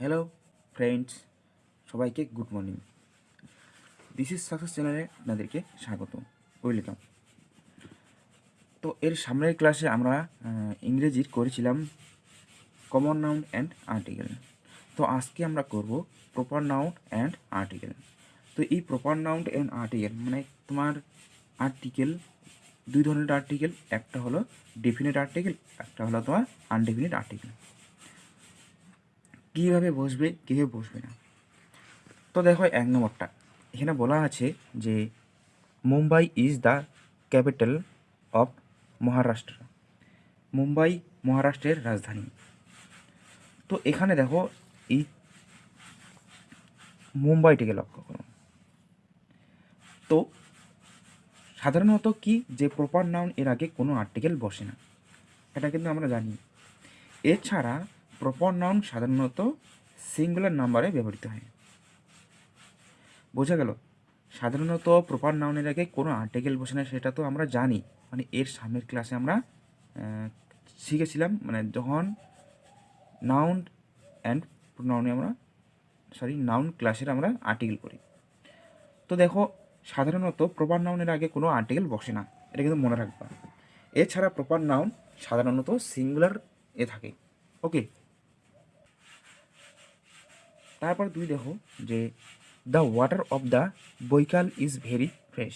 Hello friends সবাইকে good morning this is success চ্যানেলে আপনাদেরকে স্বাগত ওয়েলকাম তো এর সামনের ক্লাসে আমরা ইংরেজির করেছিলাম কমন নাউন অ্যান্ড আর্টিকেল তো আজকে আমরা করব প্রপার নাউন অ্যান্ড আর্টিকেল তো এই প্রপার নাউন অ্যান্ড আর্টিকেল মানে তোমার আর্টিকেল দুই ধরনের আর্টিকেল একটা হলো ডেফিনেট আর্টিকেল একটা হলো তোমার আনডেফিনিট আর্টিকেল কীভাবে বসবে কীভাবে বসবে না। তো দেখো এক নম্বরটা। এখানে বলা আছে যে Mumbai is the capital of Maharashtra. Mumbai, মহারাষ্ট্রের রাজধানী। তো এখানে দেখো এই মুম্বাইটিকে লক্ষ্য করো। তো সাধারণত কি যে প্রপার নাউন এর আগে কোনো আর্টিকেল বসে না? এটা কিন্তু আমরা জানি। এছাড়া প্রপার নাউন সাধারণত সিঙ্গুলার নাম্বারে ব্যবহৃত হয়। বোঝা গেল, সাধারণত প্রপার নাউনের আগে কোনো আর্টিকেল বসে না, সেটা তো আমরা জানি। মানে এর সামনের ক্লাসে আমরা শিখেছিলাম মানে যখন নাউন অ্যান্ড নাউনে আমরা সরি নাউন ক্লাসের আমরা আর্টিকেল করি তো দেখো, সাধারণত প্রপার নাউনের আগে কোনো আর্টিকেল বসে না, এটা কিন্তু মনে রাখবা। এছাড়া প্রপার নাউন সাধারণত সিঙ্গুলার এ থাকে। ওকে তারপর তুমি দেখো যে the water of the Baikal is very fresh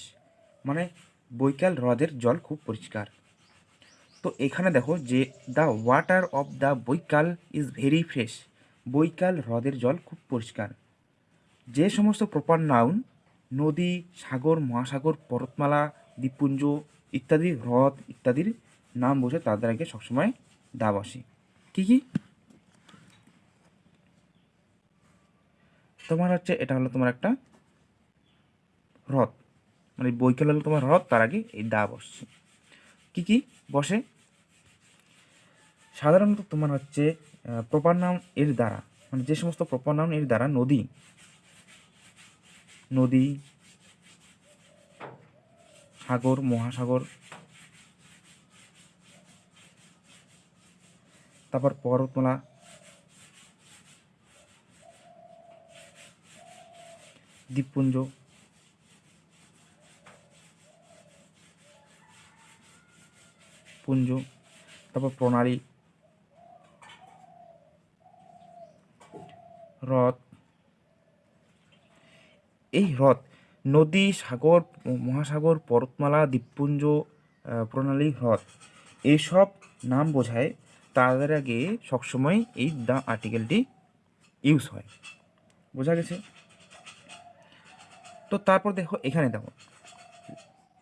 মানে বৈকাল হ্রদের জল খুব পরিষ্কার। তো এখানে দেখো যে the water of the Baikal is very fresh Baikal হ্রদের জল খুব পরিষ্কার। যে সমস্ত প্রপার নাউন নদী, সাগর, মহাসাগর, পর্বতমালা, দ্বীপপুঞ্জ ইত্যাদি হ্রদ ইত্যাদির নাম বসে তাদের আগে সবসময় দা বসে। কী কী? তোমার হচ্ছে, এটা হলো তোমার একটা হ্রদ মানে বৈকাল হলো তোমার হ্রদ তার আগে এই দা বসছে। কি কি? বসে। সাধারণত তোমার হচ্ছে প্রপার নাউন এর দ্বারা মানে যে সমস্ত প্রপার নাউন এর দ্বারা নদী। নদী, সাগর, মহাসাগর। তারপর পর্বতমালা দ্বীপপুঞ্জ। পুঞ্জ, তারপর প্রণালী। হ্রদ। এই হ্রদ নদী, সাগর, মহাসাগর, পর্বতমালা, দ্বীপপুঞ্জ প্রণালী, হ্রদ এইসব নাম বোঝায় তাদের আগে সবসময় এই দ্য আর্টিকেলটি ইউজ হয়। বোঝা গেছে? তো তারপর দেখো, এখানে দেখো।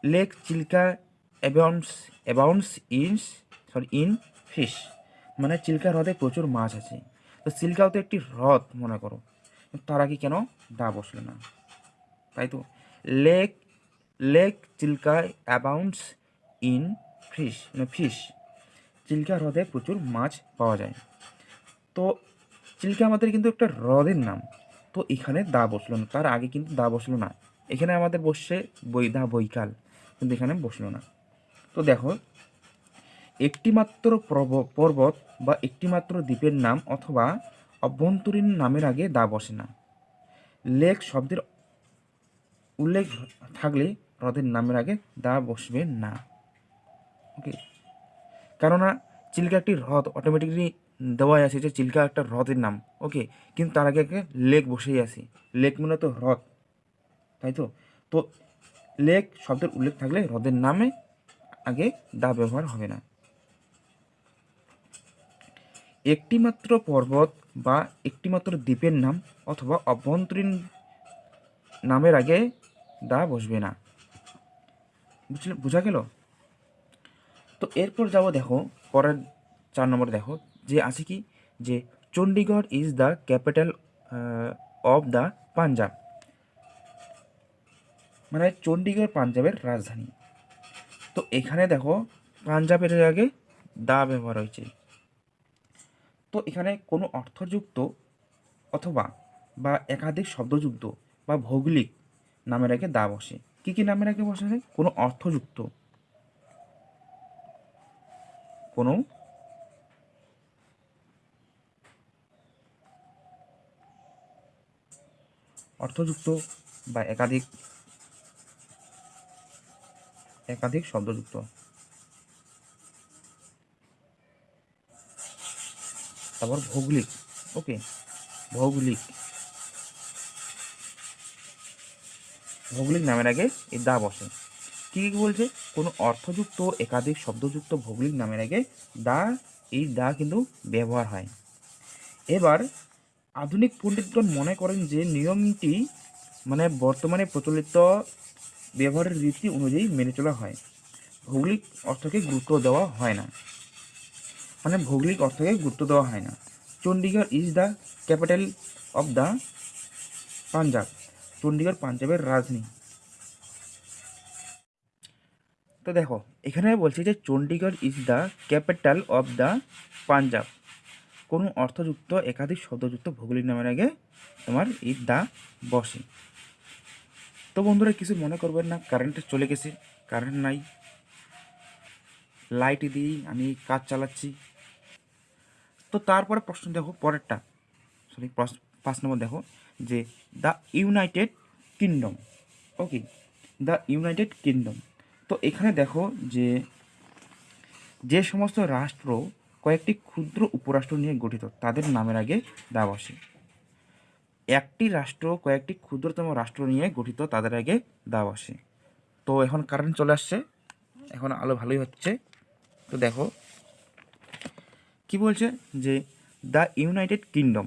Lake Chilka abounds abounds ins sorry in fish মানে চিল্কা হ্রদে প্রচুর মাছ আছে। তো চিল্কাও তো একটি হ্রদ, মনে করো। তার আগে কেন দা বসল না? তাই তো। Lake lake Chilka abounds in fish মানে ফিশ চিল্কা হ্রদে প্রচুর মাছ পাওয়া যায়। তো চিল্কা আমাদের কিন্তু একটা হ্রদের নাম। তো এখানে দা বসল না। তার আগে কিন্তু দা বসল না। এখানে আমাদের বসছে বই দা বৈকাল, কিন্তু এখানে বসল না। তো দেখো, একটিমাত্র প্রব- পর্বত বা একটিমাত্র দ্বীপের নাম অথবা অভ্যন্তরীণ নামের আগে দা বসে না। লেক শব্দের উল্লেখ থাকলে হ্রদের নামের আগে দা বসবে না। ওকে? কেননা চিল্কা একটি হ্রদ অটোমেটিকলি দেওয়াই আছে যে চিল্কা একটা হ্রদের নাম। ওকে কিন্তু তার আগে আগে লেক বসেই আছে। লেক মানে তো হ্রদ। তাই তো? তো লেক শব্দের উল্লেখ থাকলে হ্রদের নামে আগে দা ব্যবহার হবে না। একটিমাত্র পর্বত বা একটিমাত্র দ্বীপের নাম অথবা অভ্যন্তরীণ নামের আগে দা বসবে না। বুঝলে, বোঝা গেল? তো এরপর যাব দেখো, পরের চার নম্বর দেখো। যে আছে কি? যে Chandigarh is the capital of the Punjab মানে চণ্ডীগড় পাঞ্জাবের রাজধানী। তো এখানে দেখো, পাঞ্জাবের আগে দা ব্যবহার হয়েছে। তো এখানে কোনো অর্থযুক্ত অথবা বা একাধিক শব্দযুক্ত বা ভৌগোলিক নামের আগে দা বসে। কী কী নামের আগে বসে? কোনো অর্থযুক্ত। কোনো অর্থযুক্ত বা একাধিক একাধিক শব্দযুক্ত। তারপর ভৌগোলিক, ওকে, ভৌগোলিক। ভৌগোলিক নামের আগে এই দা বসে কী কী বলছে? কোনো অর্থযুক্ত, একাধিক শব্দযুক্ত ভৌগোলিক নামের আগে দা, এই দা কিন্তু ব্যবহার হয়। এবার আধুনিক পণ্ডিতগণ মনে করেন যে নিয়মটি মানে বর্তমানে প্রচলিত ব্যবহারের রীতি অনুযায়ী মেনে চলা হয়। ভৌগোলিক অর্থকে গুরুত্ব দেওয়া হয় না। মানে ভৌগোলিক অর্থকে গুরুত্ব দেওয়া হয় না। Chandigarh is the capital of the Punjab Chandigarh পাঞ্জাবের রাজধানী। তো দেখো, এখানে বলছে যে Chandigarh is the capital of the Punjab কোনো অর্থযুক্ত, একাধিক শব্দযুক্ত ভৌগোলিক নামের আগে তোমার এই দা বসে। তো বন্ধুরা, কিছু মনে করবেন না কারেন্ট চলে গেছে কারেন্ট নাই। লাইট দিয়েই আমি কাজ চালাচ্ছি। তো তারপরে প্রশ্ন দেখো, পরেরটা। সরি পাঁচ নম্বর দেখো, যে the United Kingdom okay the United Kingdom তো এখানে দেখো যে যে সমস্ত রাষ্ট্র কয়েকটি ক্ষুদ্র উপরাষ্ট্র নিয়ে গঠিত, তাদের নামের আগে দা বসে একটি রাষ্ট্র, কয়েকটি ক্ষুদ্রতম রাষ্ট্র নিয়ে গঠিত, তাদের আগে দা বসে তো এখন কারেন্ট চলে আসছে। এখন আলো ভালোই হচ্ছে। তো দেখো, কি বলছে? যে দ্য ইউনাইটেড কিংডম।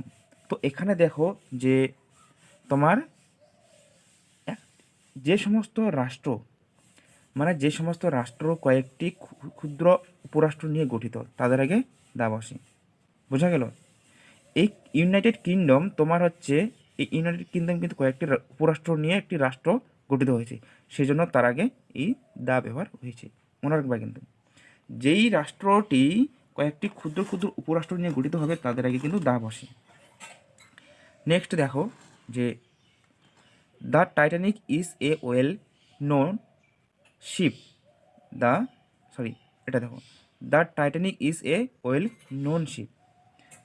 তো এখানে দেখো যে তোমার যে সমস্ত রাষ্ট্র মানে যে সমস্ত রাষ্ট্র কয়েকটি ক্ষুদ্র উপরাষ্ট্র নিয়ে গঠিত, তাদের আগে দা বসে বোঝা গেল? এই ইউনাইটেড কিংডম তোমার হচ্ছে, এই ইউনাইটেড কিংডম কিন্তু কয়েকটি উপরাষ্ট্র নিয়ে একটি রাষ্ট্র গঠিত হয়েছে। সেই জন্য তার আগে এই দা ব্যবহার হয়েছে। মনে রাখবা কিন্তু। যেই রাষ্ট্রটি কয়েকটি ক্ষুদ্র ক্ষুদ্র উপরাষ্ট্র নিয়ে গঠিত হবে, তাদের আগে কিন্তু দা বসে নেক্সট দেখো যে, the Titanic is a well known ship the sorry এটা দেখো। The Titanic is a well known ship.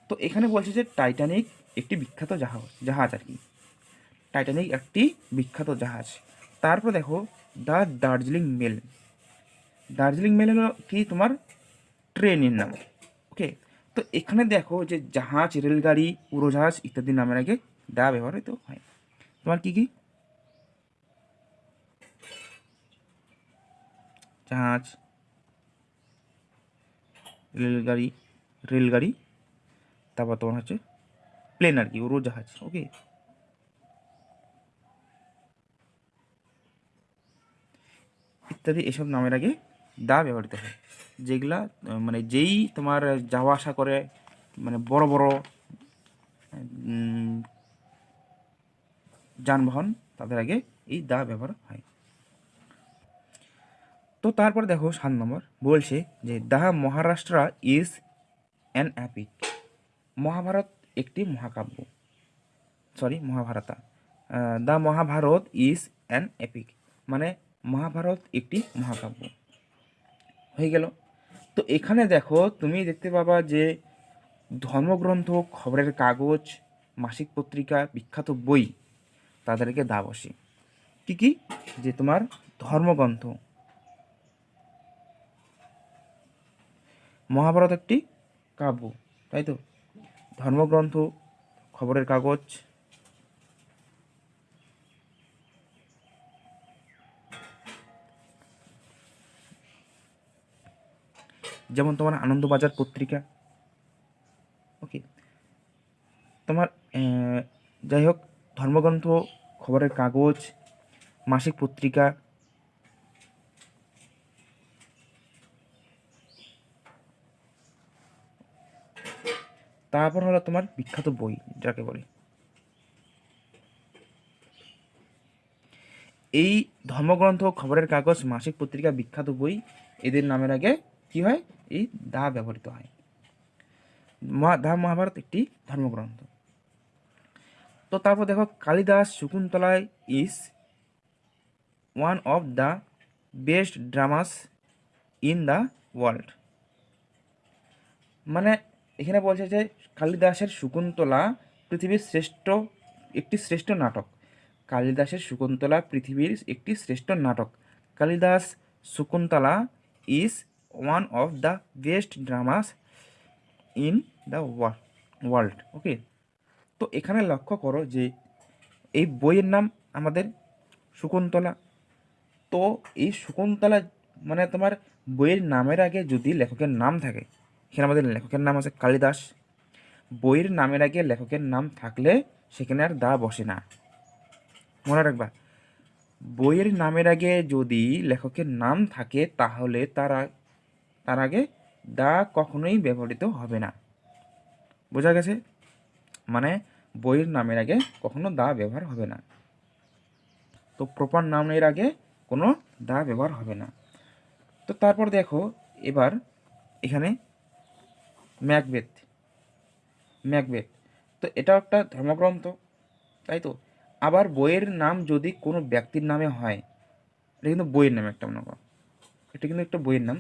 তো এখানে বলছে যে টাইটানিক একটি বিখ্যাত জাহাজ জাহাজ আর কি। টাইটানিক একটি বিখ্যাত জাহাজ। তারপর দেখো the Darjeeling mail. Darjeeling mail হলো কি? তোমার ট্রেনের নাম। ওকে? তো এখানে দেখো যে জাহাজ, রেলগাড়ি, উড়োজাহাজ ইত্যাদি নামের আগে দা ব্যবহৃত হয়। তোমার কি কি? জাহাজ, রেলগাড়ি রেলগাড়ি, তারপর তোমার হচ্ছে প্লেন আর কি উড়োজাহাজ ওকে ইত্যাদি এসব নামের আগে দা ব্যবহৃত হয়। যেগুলা মানে যেই তোমার যাওয়া আসা করে মানে বড় বড় যানবাহন, তাদের আগে এই দা ব্যবহার তো তারপর দেখো সাত নম্বর, বলছে যে the Maharashtra is an epic. Mahabharata একটি মহাকাব্য। Sorry, Mahabharata. The Mahabharata is an epic মানে মহাভারত একটি মহাকাব্য। হয়ে গেল। তো এখানে দেখো, তুমি দেখতে পাবা যে, ধর্মগ্রন্থ, খবরের কাগজ, মাসিক পত্রিকা, বিখ্যাত বই, তাদেরকে দা বসে। কি কি? যে তোমার ধর্মগ্রন্থ। মহাভারত একটি কাব্য, তাই তো? ধর্মগ্রন্থ, খবরের কাগজ। যেমন তোমার আনন্দবাজার পত্রিকা। ওকে তোমার যাই হোক, ধর্মগ্রন্থ, খবরের কাগজ, মাসিক পত্রিকা তারপর হলো তোমার বিখ্যাত বই, যাকে বলে। এই ধর্মগ্রন্থ খবরের কাগজ, মাসিক পত্রিকা, বিখ্যাত বই, এদের নামের আগে কি হয়? এই দা ব্যবহৃত হয়। দা মহাভারত একটি ধর্মগ্রন্থ। তো তারপর দেখো, Kalidas শকুন্তলায় is one of the best dramas in the world মানে এখানে বলছে যে কালিদাসের শকুন্তলা পৃথিবীর শ্রেষ্ঠ, একটি শ্রেষ্ঠ নাটক। কালিদাসের শকুন্তলা পৃথিবীর একটি শ্রেষ্ঠ নাটক। Kalidasa Shakuntala is one of the best dramas in the world. Okay? তো এখানে লক্ষ্য করো যে এই বইয়ের নাম আমাদের শকুন্তলা। তো এই শকুন্তলা মানে তোমার বইয়ের নামের আগে যদি লেখকের নাম থাকে, এখানে আমাদের লেখকের নাম আছে কালিদাস। বইয়ের নামের আগে লেখকের নাম থাকলে সেখানে আর দা বসে না। মনে রাখবা, বইয়ের নামের আগে যদি লেখকের নাম থাকে, তাহলে তারা তার আগে দা কখনোই ব্যবহৃত হবে না। বোঝা গেছে? মানে বইয়ের নামের আগে কখনো দা ব্যবহার হবে না। তো প্রপার নামের আগে কোনো দা ব্যবহার হবে না। তো তারপর দেখো, এবার এখানে ম্যাকবেথ। ম্যাকবেথ। তো এটাও একটা ধর্মগ্রন্থ, তাই তো? আবার বইয়ের নাম যদি কোনো ব্যক্তির নামে হয়, এটা কিন্তু বইয়ের নাম একটা মনে করো। এটা কিন্তু একটা বইয়ের নাম।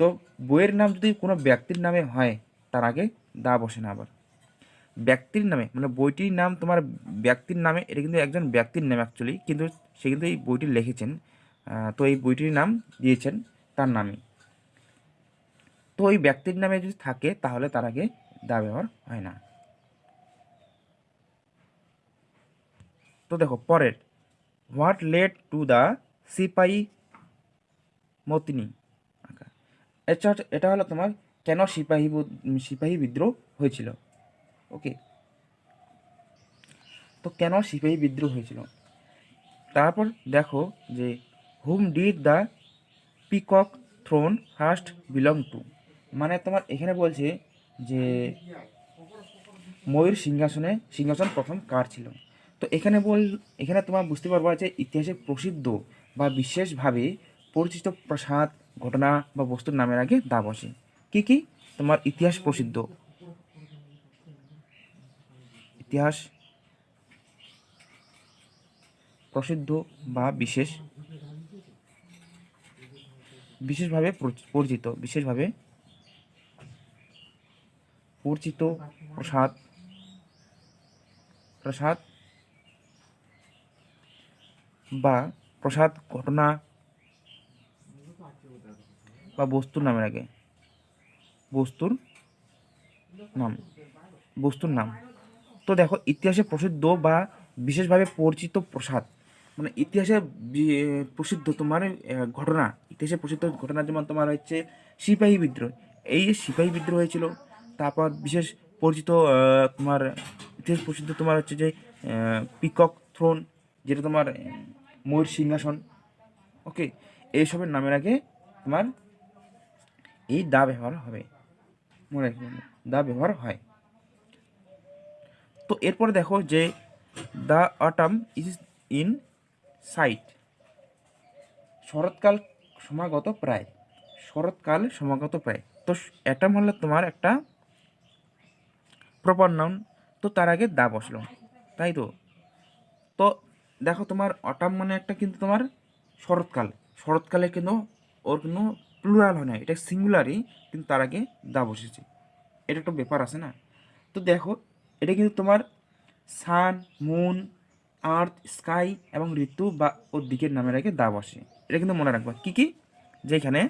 তো বইয়ের নাম যদি কোনো ব্যক্তির নামে হয়, তার আগে দা বসে না আবার। ব্যক্তির নামে মানে বইটির নাম তোমার ব্যক্তির নামে, এটা কিন্তু একজন ব্যক্তির নাম অ্যাকচুয়ালি কিন্তু সে কিন্তু এই বইটি লিখেছেন তো এই বইটির নাম দিয়েছেন তার নামে তো ওই ব্যক্তির নামে যদি থাকে, তাহলে তার আগে দা ব্যবহার হয় না। তো দেখো, পরের what led to the sepoy mutiny? আঁকা এটা হলো তোমার কেন সিপাহী সিপাহী বিদ্রোহ হয়েছিল? ওকে, তো কেন সিপাহী বিদ্রোহ হয়েছিল? তারপর দেখো যে whom did the peacock throne first belong to মানে তোমার এখানে বলছে যে ময়ূর সিংহাসনে, সিংহাসন প্রথম কার ছিল? তো এখানে বল, এখানে তোমার বুঝতে পারবা যে ইতিহাসে প্রসিদ্ধ বা বিশেষভাবে পরিচিত প্রাসাদ, ঘটনা বা বস্তুর নামের আগে দা বসে কী কী? তোমার ইতিহাস প্রসিদ্ধ। ইতিহাস প্রসিদ্ধ বা বিশেষ, বিশেষভাবে পরিচিত, বিশেষভাবে পরিচিত প্রসাদ প্রসাদ বা প্রসাদ ঘটনা বা বস্তুর নামের আগে বস্তুর নাম বস্তুর নাম তো দেখো ইতিহাসে প্রসিদ্ধ বা বিশেষভাবে পরিচিত প্রসাদ মানে ইতিহাসে প্রসিদ্ধ তোমার ঘটনা ইতিহাসে প্রসিদ্ধ ঘটনা যেমন তোমার হচ্ছে সিপাহী বিদ্রোহ এই যে সিপাহী বিদ্রোহ হয়েছিল তারপর বিশেষ পরিচিত তোমার ইতিহাস প্রসিদ্ধ তোমার হচ্ছে যে পিকক থ্রোন, যেটা তোমার ময়ূর সিংহাসন ওকে এইসবের নামের আগে তোমার এই দা ব্যবহার হবে। মনে রাখবে দা ব্যবহার হয়। তো এরপরে দেখো যে the autumn is in sight. শরৎকাল সমাগত প্রায়। শরৎকাল সমাগত প্রায়। তো অ্যাটাম হলো তোমার একটা প্রপার নাউন তো তার আগে দা বসল। তাই তো? তো দেখো তোমার অটাম মানে একটা কিন্তু তোমার শরৎকাল। শরৎকালে কিন্তু ওর কোনো প্লুরাল হয় না, এটা সিঙ্গুলারই কিন্তু তার আগে দা বসেছে। এটা একটা ব্যাপার আছে না? তো দেখো, এটা কিন্তু তোমার সান মুন আর্থ স্কাই এবং ঋতু বা ওর দিকের নামের আগে দা বসে। এটা কিন্তু মনে রাখবা। কী কী? যেখানে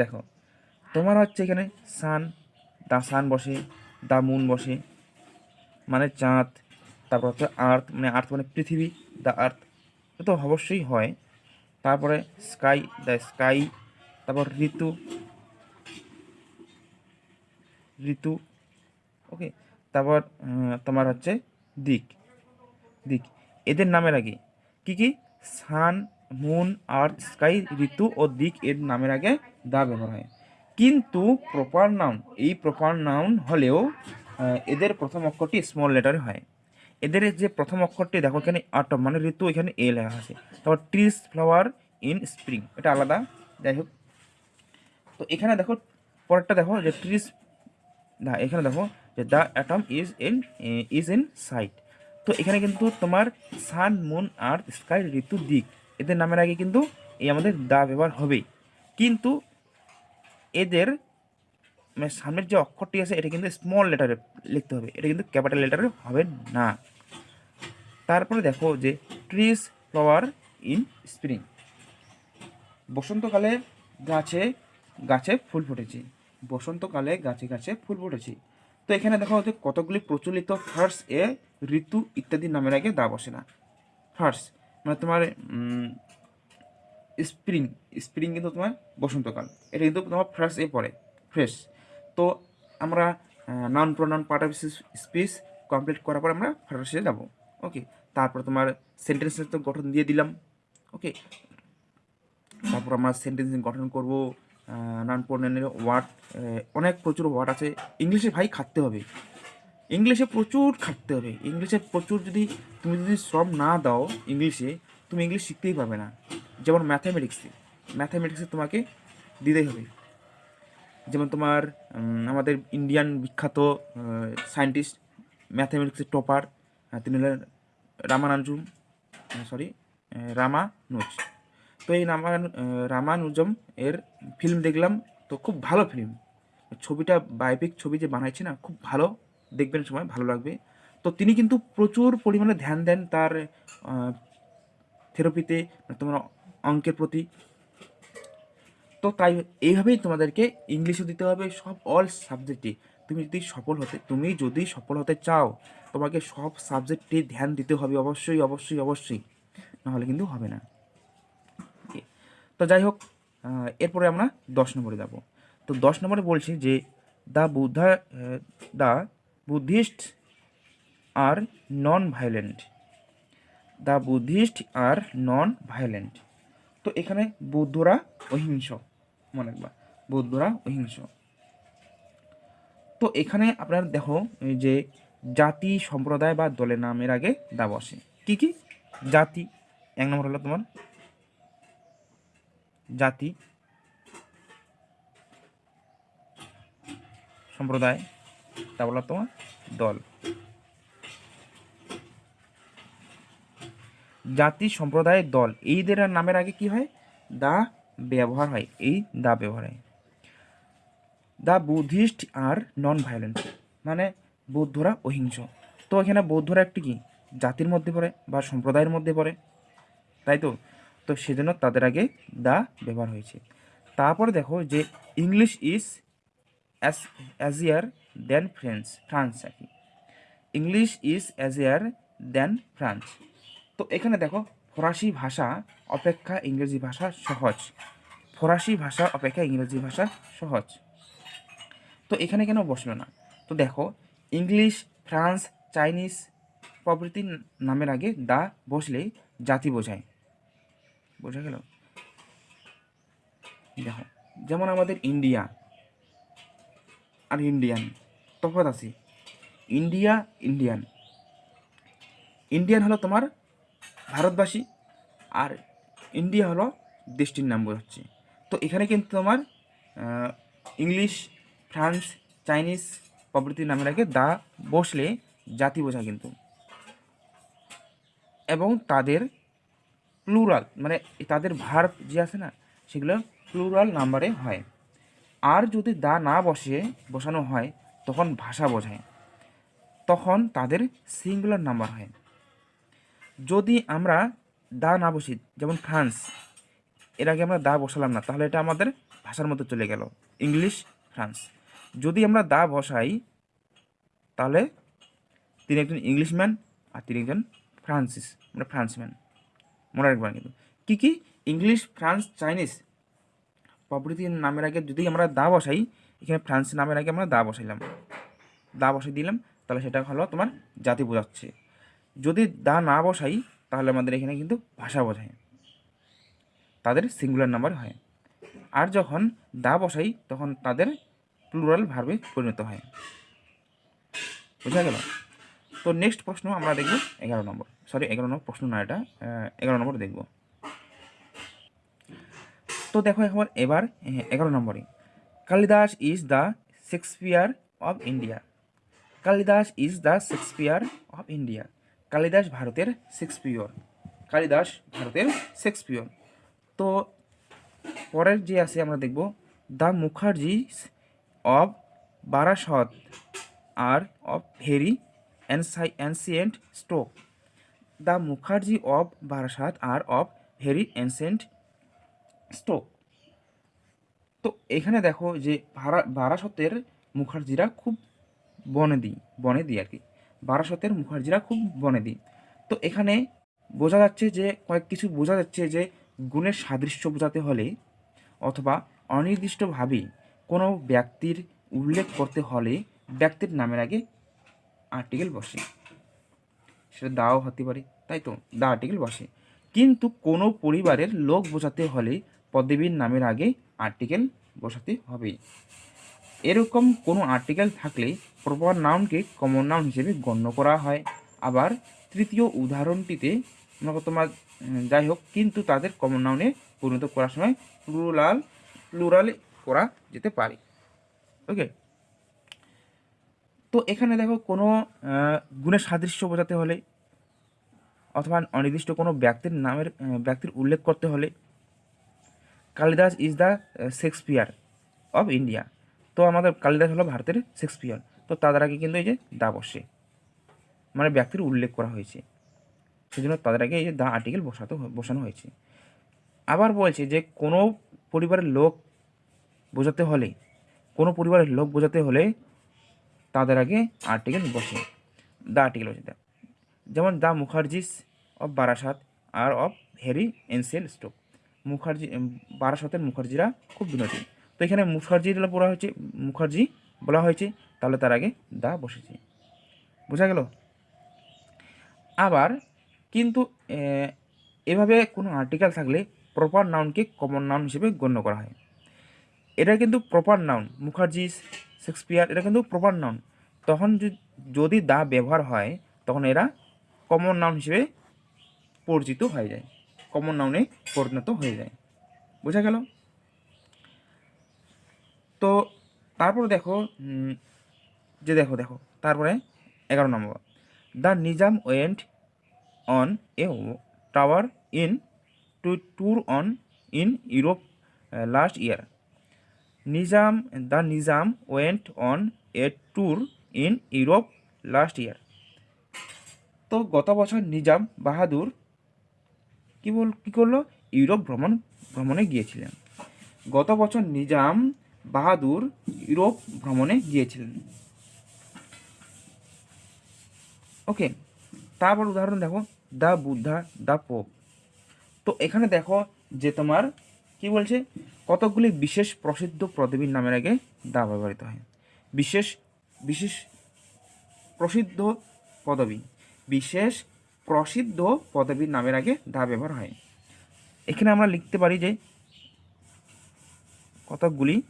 দেখো, তোমার হচ্ছে এখানে সান দা সান বসে দা মুন বসে মানে চাঁদ, তারপর হচ্ছে আর্থ মানে আর্থ মানে পৃথিবী দ্য আর্থ তো অবশ্যই হয়। তারপরে স্কাই দ্য স্কাই, তারপর ঋতু ঋতু, ওকে, তারপর তোমার হচ্ছে দিক দিক, এদের নামের আগে, কি কি? সান, মুন, আর্থ, স্কাই, ঋতু ও দিক এর নামের আগে দা ব্যবহার হয়। কিন্তু প্রপার নাউন এই প্রপার নাউন হলেও এদের প্রথম অক্ষরটি স্মল লেটারে হয়। এদের যে প্রথম অক্ষরটি, দেখো এখানে আটম মানে ঋতু, এখানে এ লেখা আছে। তারপর ট্রিস ফ্লাওয়ার ইন স্প্রিং এটা আলাদা, যাই হোক। তো এখানে দেখো, পরেরটা দেখো, যে ট্রিস না, এখানে দেখো, যে the atom is in is in sight তো এখানে কিন্তু তোমার সান মুন আর্থ স্কাই ঋতু, দিক, এদের নামের আগে কিন্তু এই আমাদের দা ব্যবহার হবেই। কিন্তু এদের মানে সামনের যে অক্ষরটি আছে, এটা কিন্তু স্মল লেটারে লিখতে হবে। এটা কিন্তু ক্যাপিটাল লেটারে হবে না। তারপরে দেখো যে ট্রিস ফ্লাওয়ার ইন স্প্রিং বসন্তকালে গাছে গাছে ফুল ফুটেছে। বসন্তকালে গাছে গাছে ফুল ফুটেছে। তো এখানে দেখা হচ্ছে কতগুলি প্রচলিত ফার্স এ ঋতু ইত্যাদি নামের আগে দা বসে না। ফার্স মানে তোমার স্প্রিং স্প্রিং কিন্তু তোমার বসন্তকাল। এটা কিন্তু তোমার ফ্রেশ এ পড়ে ফ্রেশ তো আমরা noun pronoun part of speech complete করার পর আমরা ফ্রেশে যাব ওকে তারপর তোমার সেন্টেন্সের তো গঠন দিয়ে দিলাম ওকে তারপর আমরা সেন্টেন্স গঠন করব নাউন প্রোনাউনের ওয়ার্ড অনেক প্রচুর ওয়ার্ড আছে। ইংলিশে ভাই খাটতে হবে। ইংলিশে প্রচুর খাটতে হবে। ইংলিশে প্রচুর যদি তুমি যদি শ্রম না দাও ইংলিশে তুমি ইংলিশ শিখতেই পারবে না। যেমন ম্যাথামেটিক্সে ম্যাথামেটিক্সে তোমাকে দিতেই হবে। যেমন তোমার আমাদের ইন্ডিয়ান বিখ্যাত সায়েন্টিস্ট ম্যাথামেটিক্সের টপার তিনি হলেন রামানুজম সরি রামানুজ। তো এই রামান রামানুজম এর ফিল্ম দেখলাম, তো খুব ভালো ফিল্ম ছবিটা বায়োপিক ছবি যে বানাইছে না, খুব ভালো। দেখবেন সময়, ভালো লাগবে। তো তিনি কিন্তু প্রচুর পরিমাণে ধ্যান দেন তার থেরাপিতে তোমার অঙ্কের প্রতি। তো তাই এইভাবেই তোমাদেরকে ইংলিশও দিতে হবে, সব অল সাবজেক্টে তুমি যদি সফল হতে, তুমি যদি সফল হতে চাও, তোমাকে সব সাবজেক্টে ধ্যান দিতে হবে অবশ্যই অবশ্যই অবশ্যই। নাহলে কিন্তু হবে না। তো যাই হোক এরপরে আমরা দশ নম্বরে যাব। তো দশ নম্বরে বলছি যে the Buddha the Buddhist are non violent the Buddhist are non violent তো এখানে বৌদ্ধরা অহিংস, মনে রাখবা। বৌদ্ধরা অহিংস। তো এখানে আপনার দেখো যে জাতি সম্প্রদায় বা দলের নামের আগে দা বসে কি কি? জাতি। এক নম্বর হলো তোমার জাতি সম্প্রদায়। তারপর তোমার দল। জাতি সম্প্রদায়ের দল। এইদের নামের আগে কি হয়? দা ব্যবহার হয়। এই দা ব্যবহার হয়। The Buddhist are non violent মানে বৌদ্ধরা অহিংস। তো এখানে বৌদ্ধরা একটি কি? জাতির মধ্যে পড়ে বা সম্প্রদায়ের মধ্যে পড়ে। তাই তো? তো সেজন্য তাদের আগে দা ব্যবহার হয়েছে। তারপরে দেখো যে English is as easier than French, France আর কি। English is easier than France. তো এখানে দেখো, ফরাসি ভাষা অপেক্ষা ইংরেজি ভাষা সহজ। ফরাসি ভাষা অপেক্ষা ইংরেজি ভাষা সহজ। তো এখানে কেন বসল না? তো দেখো, ইংলিশ, ফ্রান্স, চাইনিজ প্রভৃতি নামের আগে দা বসলেই জাতি বোঝায়। বোঝা গেল? দেখো, যেমন আমাদের ইন্ডিয়া আর ইন্ডিয়ান, তফাৎ আছে। India, Indian. ইন্ডিয়ান হলো তোমার ভারতবাসী আর ইন্ডিয়া হলো দেশটির নাম বোঝাচ্ছে। তো এখানে কিন্তু তোমার ইংলিশ, ফ্রান্স, চাইনিজ প্রভৃতির নামের আগে দা বসলে জাতি বোঝায় কিন্তু। এবং তাদের প্লুরাল মানে তাদের ভার্ব যে আছে না, সেগুলো প্লুরাল নাম্বারে হয়। আর যদি দা না বসে, বসানো হয়, তখন ভাষা বোঝায়। তখন তাদের সিঙ্গুলার নাম্বার হয়। যদি আমরা দা না বসি, যেমন ফ্রান্স, এর আগে আমরা দা বসালাম না, তাহলে এটা আমাদের ভাষার মধ্যে চলে গেল। English, France. যদি আমরা দা বসাই, তাহলে তিনি একজন ইংলিশম্যান আর তিনি একজন ফ্রান্সিস মানে ফ্রান্সম্যান। মনে রাখবেন কিন্তু। কী কী? English, France, Chinese. প্রভৃতির নামের আগে যদি আমরা দা বসাই, এখানে ফ্রান্স নামের আগে আমরা দা বসাইলাম। দা বসাই দিলাম, তাহলে সেটা হলো তোমার জাতি বোঝাচ্ছে। যদি দা না বসাই, তাহলে আমাদের এখানে কিন্তু ভাষা বোঝায়। তাদের সিঙ্গুলার নাম্বার হয়। আর যখন দা বসাই, তখন তাদের প্লুরাল ভার্বে পরিণত হয়। বোঝা গেল? তো নেক্সট প্রশ্ন আমরা দেখব এগারো নম্বর। সরি এগারো নম্বর প্রশ্ন না এটা এগারো নম্বর দেখব। তো দেখো এখন এবার এগারো নম্বরে। Kalidasa is the Shakespeare of India Kalidasa is the Shakespeare of India Kalidasa ভারতের শেক্সপিয়র কালিদাস ভারতের শেক্সপিয়র তো পরের যে আছে আমরা দেখব the Mukherjee of Barasat are of very ancient stock. The Mukherjee of Barasat are of very ancient stock. তো এখানে দেখো যে ভারা, বারাসতের মুখার্জিরা খুব বনেদি বনেদি আর কি। বারাসতের মুখার্জিরা খুব বনেদি তো এখানে বোঝা যাচ্ছে যে, কয়েক কিছু বোঝা যাচ্ছে যে, গুণের সাদৃশ্য বোঝাতে হলে অথবা অনির্দিষ্টভাবে কোনো ব্যক্তির উল্লেখ করতে হলে ব্যক্তির নামের আগে আর্টিকেল বসে। সেটা দাও হতে পারে, তাই তো, দা আর্টিকেল বসে। কিন্তু কোনো পরিবারের লোক বোঝাতে হলে পদবীর নামের আগে আর্টিকেল বসাতে হবে। এরকম কোনো আর্টিকেল থাকলে প্রপার নাউনকে কমন নাউন হিসেবে গণ্য করা হয়। আবার তৃতীয় উদাহরণটিতে তোমার যাই হোক, কিন্তু তাদের কমন নাউনে পরিণত করার সময় প্লুরাল প্লুরাল করা যেতে পারে। ওকে তো এখানে দেখো কোনো গুণের সাদৃশ্য বোঝাতে হলে অথবা অনির্দিষ্ট কোনো ব্যক্তির নামের ব্যক্তির উল্লেখ করতে হলে Kalidas is the Shakespeare of India. তো আমাদের কালিদাস হলো ভারতের শেক্সপিয়ার। তো তাদের আগে কিন্তু এই যে দা বসে। মানে ব্যক্তির উল্লেখ করা হয়েছে। সেজন্য তাদের আগে এই যে দা আর্টিকেল বসাতে, বসানো হয়েছে। আবার বলছে যে কোনো পরিবারের লোক বোঝাতে হলে, কোনো পরিবারের লোক বোঝাতে হলে তাদের আগে আর্টিকেল বসে। দ্য আর্টিকেল বসে দ্য যেমন the Mukherjees of Barasat are of very ancient stock. Mukherjee, বারাসাতের মুখার্জিরা খুব বিনোদী। তো এখানে মুখার্জি বলা হয়েছে, মুখার্জি বলা হয়েছে, তাহলে তার আগে দা বসেছে। বোঝা গেল? আবার কিন্তু এভাবে কোনো আর্টিকেল থাকলে প্রপার নাউনকে কমন নাউন হিসেবে গণ্য করা হয়। এটা কিন্তু প্রপার নাউন মুখার্জি, শেক্সপিয়ার, এটা কিন্তু প্রপার নাউন তখন যদি- দা ব্যবহার হয়, তখন এরা কমন নাউন হিসেবে পরিচিত হয়ে যায়। কমন নাউনে পরিণত হয়ে যায়। বোঝা গেল? তো তারপর দেখো যে দেখো দেখো, তারপরে এগারো নম্বর। The Nizam went on a tower in to tour on in Europe last year Nizam the Nizam went on a tour in Europe last year তো গত বছর নিজাম বাহাদুর কী বল কী করল? ইউরোপ ভ্রমণ ভ্রমণে গিয়েছিলেন। গত বছর নিজাম বাহাদুর ইউরোপ ভ্রমণে গিয়েছিলেন। ওকে তারপর উদাহরণ দেখো, দ্য বুদ্ধা, দ্য পোপ। তো এখানে দেখো যে তোমার, কি বলছে? কতকগুলি বিশেষ প্রসিদ্ধ পদবীর নামের আগে দা ব্যবহৃত হয়। বিশেষ বিশেষ প্রসিদ্ধ পদবী, বিশেষ প্রসিদ্ধ পদবীর নামের আগে দা ব্যবহার হয়। এখানে আমরা লিখতে পারি যে কতকগুলি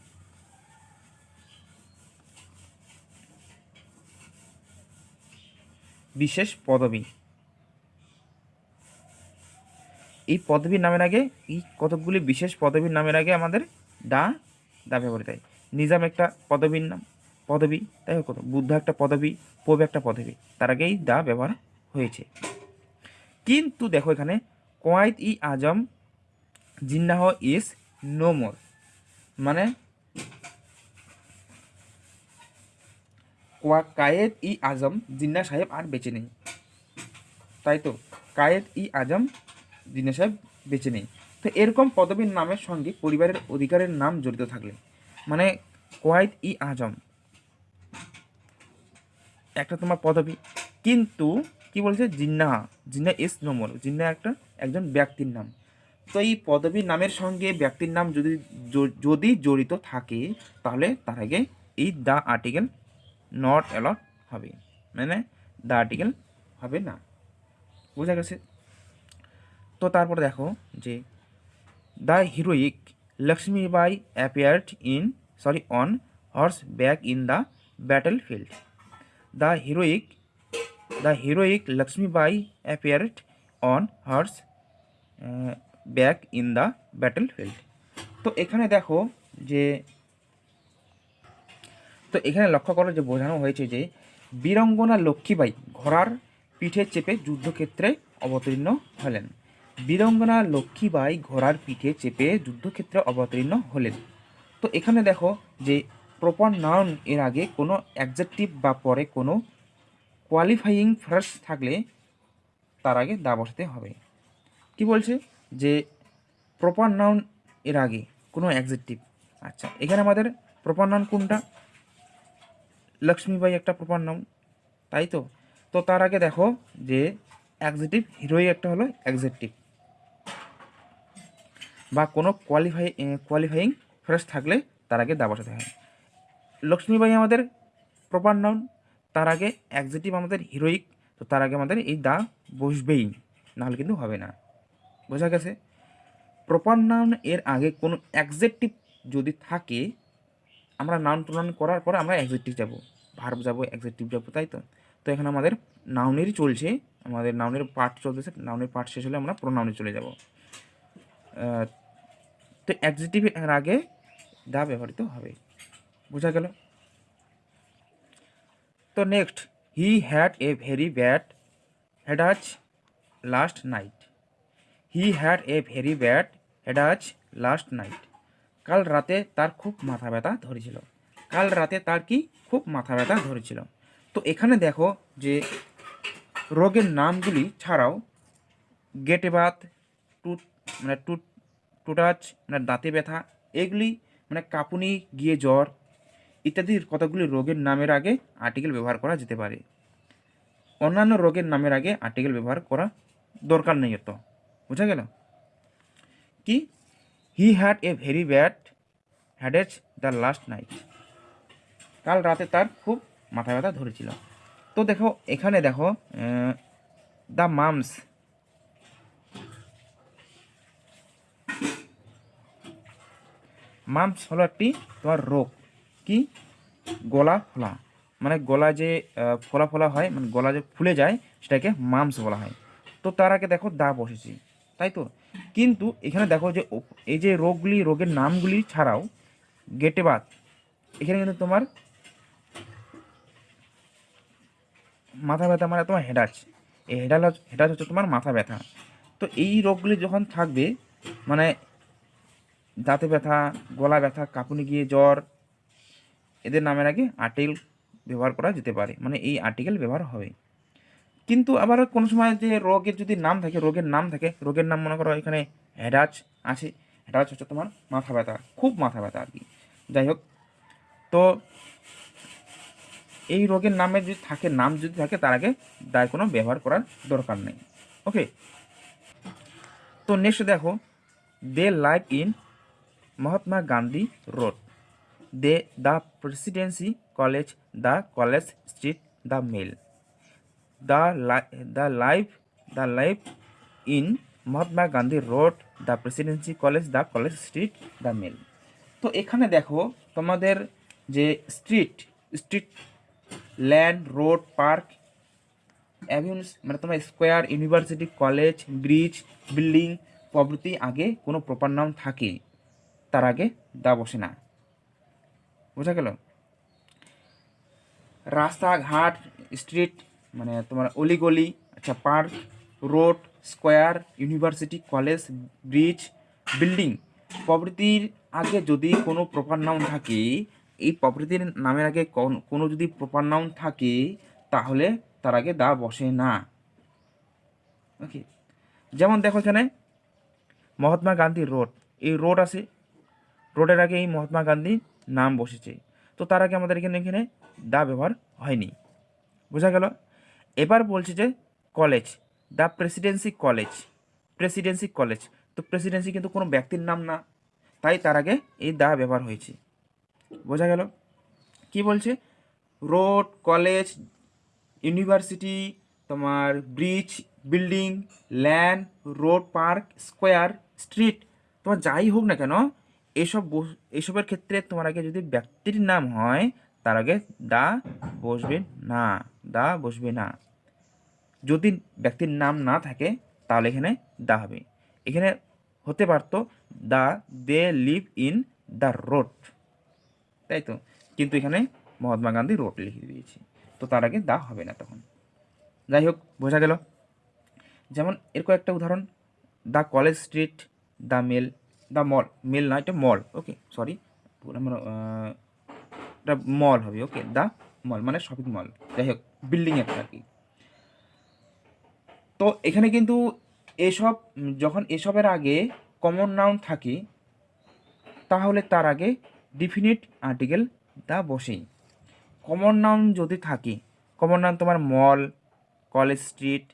বিশেষ পদবী। এই পদবীর নামের আগে, এই কতকগুলি বিশেষ পদবীর নামের আগে আমাদের দা দা ব্যবহৃত হয়। নিজাম একটা পদবীর নাম, পদবী, তাই হোক, বুদ্ধ একটা পদবী পোপ একটা পদবী, তার আগেই দা ব্যবহার হয়েছে। কিন্তু দেখো এখানে, Quaid e Azam, Jinnah is no more মানে কায়েদ ই আজম, জিন্না সাহেব আর বেঁচে নেই। তাই তো? কায়েদ ই আজম, জিন্না সাহেব বেঁচে নেই। তো এরকম পদবীর নামের সঙ্গে পরিবারের অধিকারের নাম জড়িত থাকলে। মানে কোয়াইদ ই আজম। একটা তোমার পদবী। কিন্তু কি বলছে? জিন্না। জিন্না ইস নোমর জিন্না একটা একজন ব্যক্তির নাম। তো এই পদবীর নামের সঙ্গে ব্যক্তির নাম যদি যদি জড়িত থাকে, তাহলে তার আগে এই দ্য আর্টিকেল নট অ্যালট হবে। মানে দ্য আর্টিকেল হবে না। বোঝা গেছে? তো তারপর দেখো যে the heroic Lakshmibai appeared in sorry on horseback in the battlefield the heroic the heroic Lakshmibai appeared on horseback in the battlefield তো এখানে দেখো যে তো এখানে লক্ষ্য করো যে বোঝানো হয়েছে যে বীরঙ্গনা লক্ষ্মীবাই ঘোড়ার পিঠে চেপে যুদ্ধক্ষেত্রে অবতীর্ণ হলেন। বীরঙ্গনা লক্ষ্মীবাই ঘোড়ার পিঠে চেপে যুদ্ধক্ষেত্রে অবতীর্ণ হলেন। তো এখানে দেখো যে প্রপার নাউন এর আগে কোনো অ্যাডজেক্টিভ বা পরে কোনো কোয়ালিফাইং ফ্রেশ থাকলে তার আগে দা বসাতে হবে। কি বলছে? যে প্রপার নাউন এর আগে কোনো অ্যাডজেক্টিভ আচ্ছা এখানে আমাদের প্রপার নাউন কোনটা? লক্ষ্মীবাই একটা প্রপার নাউন তাই তো? তো তার আগে দেখো যে অ্যাডজেক্টিভ হিরোই একটা হলো অ্যাডজেক্টিভ বা কোনো কোয়ালিফাই কোয়ালিফাইং ফ্রেশ থাকলে তার আগে দা বসাতে হয়। লক্ষ্মীবাই আমাদের প্রপার নাউন তার আগে অ্যাডজেক্টিভ আমাদের হিরোইক তো তার আগে আমাদের এই দা বসবেই, নাহলে কিন্তু হবে না। বোঝা গেছে? প্রপার নাউন এর আগে কোনো অ্যাডজেক্টিভ যদি থাকে, আমরা নাউন প্রনাউন করার পর আমরা অ্যাডজেক্টিভ যাব। ভার্ব যাব অ্যাডজেক্টিভ যাব, তাই তো? তো এখানে আমাদের নাউনেরই চলছে, আমাদের নাউনের পার্ট চলতেছে নাউনের পার্ট শেষ হলে আমরা প্রোনাউনে চলে যাব। তো অ্যাডজেক্টিভ এর আগে দা ব্যবহৃত হবে, বোঝা গেল? তো next he had a very bad headache last night he had a very bad headache last night কাল রাতে তার খুব মাথা ব্যথা ধরেছিল। কাল রাতে তার কি খুব মাথা ব্যথা ধরেছিল। তো এখানে দেখো যে রোগের নামগুলি ছাড়াও গেটে বাত, টুট মানে টুট, টুটাচ মানে দাঁতে ব্যথা, এগুলি মানে কাঁপুনি, গিয়ে জ্বর ইত্যাদি কতগুলি রোগের নামের আগে আর্টিকেল ব্যবহার করা যেতে পারে। অন্যান্য রোগের নামের আগে আর্টিকেল ব্যবহার করা দরকার নেই তো বুঝা গেল? কি? He had a very bad headache the last night কাল রাতে তার খুব মাথা ব্যথা ধরেছিল। তো দেখো, এখানে দেখো দ্য মামস মামস হলো একটি তোমার রোগ। কি? গলা ফোলা। মানে গলা যে ফোলা ফোলা হয় মানে গলা যে ফুলে যায়, সেটাকে মামস বলা হয়। তো তার আগে দেখো দা বসেছি। তাই তো? কিন্তু এখানে দেখো যে, এই যে রোগগুলি, রোগের নামগুলি ছাড়াও গেটে বাত এখানে কিন্তু তোমার মাথা ব্যথা মানে তোমার হেডাচ এই হেডাল হেডাচ হচ্ছে তোমার মাথা ব্যথা। তো এই রোগগুলি যখন থাকবে মানে দাঁতে ব্যথা, গলা ব্যথা, কাঁপুনি গিয়ে জ্বর, এদের নামের আগে আর্টিকেল ব্যবহার করা যেতে পারে। মানে এই আর্টিকেল ব্যবহার হবে। কিন্তু আবার কোনো সময় যে রোগের যদি নাম থাকে, রোগের নাম থাকে, রোগের নাম মনে করো এখানে হেডাচ আছে হেডাচ হচ্ছে তোমার মাথা ব্যথা, খুব মাথা ব্যথা আর কি। যাই হোক, তো এই রোগের নামে যদি থাকে, নাম যদি থাকে, তার আগে দায় কোনো ব্যবহার করার দরকার নেই। ওকে তো নেক্সট দেখো they live in Mahatma Gandhi Road they the Presidency College the College Street the mail the the live the live in Mahatma Gandhi Road the Presidency College the College Street the mail তো এখানে দেখো, তোমাদের যে street street land, road, park, avenues মানে তোমার square, university, college, bridge, building, প্রভৃতি আগে কোনো প্রপার নাম থাকে। তার আগে দা বসে না। বোঝা গেল? রাস্তাঘাট স্ট্রিট মানে তোমার অলিগলি আচ্ছা park road square university, college, bridge, building, প্রভৃতির আগে যদি কোনো প্রপার নাউন থাকে এই প্রভৃতির নামের আগে কোনো যদি প্রপার নাউন থাকে, তাহলে তার আগে দা বসে না। ওকে যেমন দেখো এখানে, মহাত্মা গান্ধী রোড। এই রোড আছে, রোডের আগে এই মহাত্মা গান্ধীর নাম বসেছে। তো তার আগে আমাদের এখানে এখানে দা ব্যবহার হয়নি। বোঝা গেল? এবার বলছে যে college the Presidency College Presidency College তো প্রেসিডেন্সি কিন্তু কোনো ব্যক্তির নাম না, তাই তার আগে এই দা ব্যবহার হয়েছে। বোঝা গেল? কি বলছে? রোড, কলেজ, ইউনিভার্সিটি, তোমার bridge, building land road, park, square, street, তোমার যাই হোক না কেন, এসব এসবের ক্ষেত্রে তোমার আগে যদি ব্যক্তির নাম হয়, তার আগে দা বসবে না, দা বসবে না। যদি ব্যক্তির নাম না থাকে, তাহলে এখানে দা হবে। এখানে হতে পারতো, দা, they live in the road. তাই তো কিন্তু এখানে মহাত্মা গান্ধী রোড লিখে দিয়েছি। তো তার আগে দা হবে না তখন। যাই হোক, বোঝা গেল। যেমন এর কয়েকটা উদাহরণ। The College Street the mail the mall, mail না, এটা মল, ওকে সরি এটা মল হবে, ওকে দ্য মল মানে শপিং মল। যাই হোক, বিল্ডিং একটা আর কি। তো এখানে কিন্তু এসব, যখন এসবের আগে কমন নাউন থাকে, তাহলে তার আগে ডিফিনিট আর্টিকেল দা বসেই। কমন নাউন যদি থাকে কমন নাউন তোমার mall College Street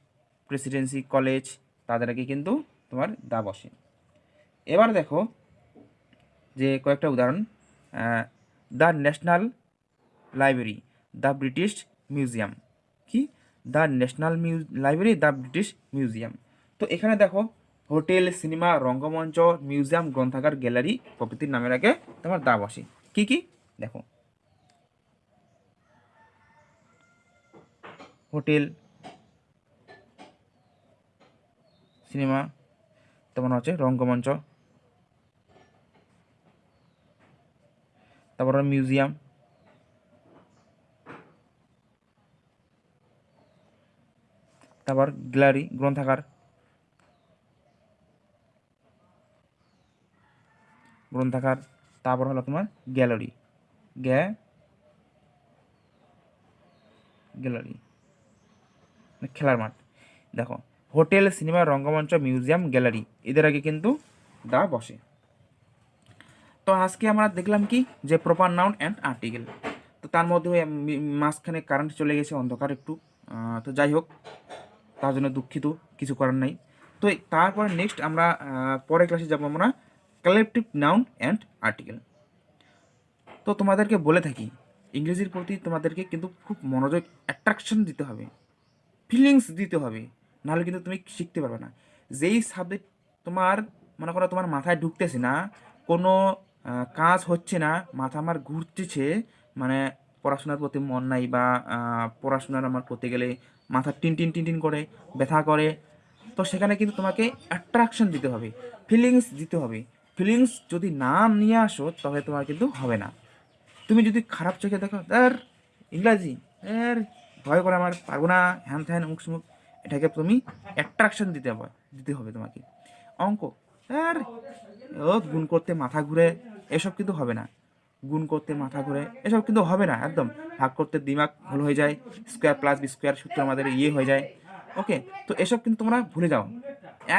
Presidency College তাদের আগে কিন্তু তোমার দা বসে। এবার দেখো যে কয়েকটা উদাহরণ the National Library the British Museum কি? দ্য ন্যাশনাল মিউ লাইব্রেরি দ্য ব্রিটিশ মিউজিয়াম তো এখানে দেখো হোটেল, সিনেমা, রঙ্গমঞ্চ, মিউজিয়াম, গ্রন্থাগার, গ্যালারি প্রভৃতির নামের আগে তোমার দা বসে কী কী? দেখো। হোটেল, সিনেমা তেমন হচ্ছে রঙ্গমঞ্চ। তারপর মিউজিয়াম। তারপর গ্যালারি, গ্রন্থাগার। গ্রন্থাগার তারপর হলো তোমার গ্যালারি। গ্যা, গ্যালারি। খেলার মাঠ। দেখো, হোটেল, সিনেমা, রঙ্গমঞ্চ, মিউজিয়াম, গ্যালারি, এদের আগে কিন্তু দা বসে। তো আজকে আমরা দেখলাম কি? যে প্রপার নাউন অ্যান্ড আর্টিকেল তো তার মধ্যে মাঝখানে কারেন্ট চলে গেছে, অন্ধকার একটু। তো যাই হোক, তার জন্য দুঃখিত, কিছু করার নাই। তো তারপরে নেক্সট আমরা পরের ক্লাসে যাব আমরা। Collective noun and article. তো তোমাদেরকে বলে থাকি, ইংরেজির প্রতি তোমাদেরকে কিন্তু খুব মনোযোগ অ্যাট্রাকশন দিতে হবে ফিলিংস দিতে হবে, নাহলে কিন্তু তুমি শিখতে পারবে না। যেই সাবজেক্ট তোমার, মনে করো তোমার মাথায় ঢুকতেছে না, কোনো কাজ হচ্ছে না, মাথা আমার ঘুরতেছে মানে পড়াশোনার প্রতি মন নাই বা পড়াশোনার আমার করতে গেলে মাথা টিন টিন টিন টিন করে, ব্যথা করে, তো সেখানে কিন্তু তোমাকে অ্যাট্রাকশন দিতে হবে ফিলিংস দিতে হবে। ফিলিংস যদি না নিয়ে আসো, তাহলে তোমার কিন্তু হবে না। তুমি যদি খারাপ চোখে দেখো আর ইংরাজি, এর, ভয় করে আমার, পারব না, হ্যান থ্যান মুখ মুখ এটাকে তুমি অ্যাট্রাকশন দিতে হবে দিতে হবে তোমাকে। অঙ্ক আর ও, গুণ করতে মাথা ঘুরে, এসব কিন্তু হবে না। গুণ করতে মাথা ঘুরে, এসব কিন্তু হবে না, একদম। ভাগ করতে দিমাগ ভুল হয়ে যায় স্কোয়ার প্লাস বি স্কোয়ার সূত্র আমাদের ইয়ে হয়ে যায়। ওকে তো এসব কিন্তু তোমরা ভুলে যাও।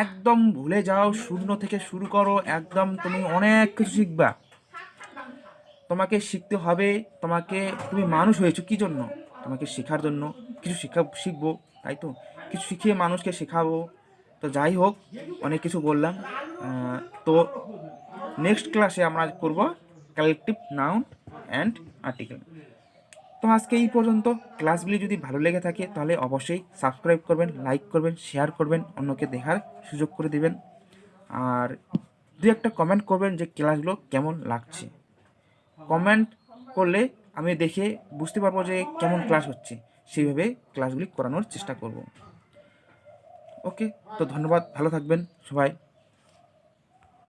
একদম ভুলে যাও, শূন্য থেকে শুরু করো, একদম তুমি অনেক কিছু শিখবা। তোমাকে শিখতে হবে, তোমাকে, তুমি মানুষ হয়েছো কি জন্য? তোমাকে শেখার জন্য কিছু শিক্ষা শিখব, তাই তো? কিছু শিখিয়ে মানুষকে শেখাবো। তো যাই হোক, অনেক কিছু বললাম। তো নেক্সট ক্লাসে আমরা করব কালেকটিভ নাউন অ্যান্ড আর্টিকেল তো আজকে এই পর্যন্ত। ক্লাসগুলি যদি ভালো লেগে থাকে, তাহলে অবশ্যই সাবস্ক্রাইব করবেন লাইক করবেন শেয়ার করবেন, অন্যকে দেখার সুযোগ করে দেবেন। আর দু একটা কমেন্ট করবেন যে ক্লাসগুলো কেমন লাগছে। কমেন্ট করলে আমি দেখে বুঝতে পারব যে কেমন ক্লাস হচ্ছে। সেইভাবে ক্লাসগুলি করানোর চেষ্টা করব। ওকে তো ধন্যবাদ, ভালো থাকবেন সবাই।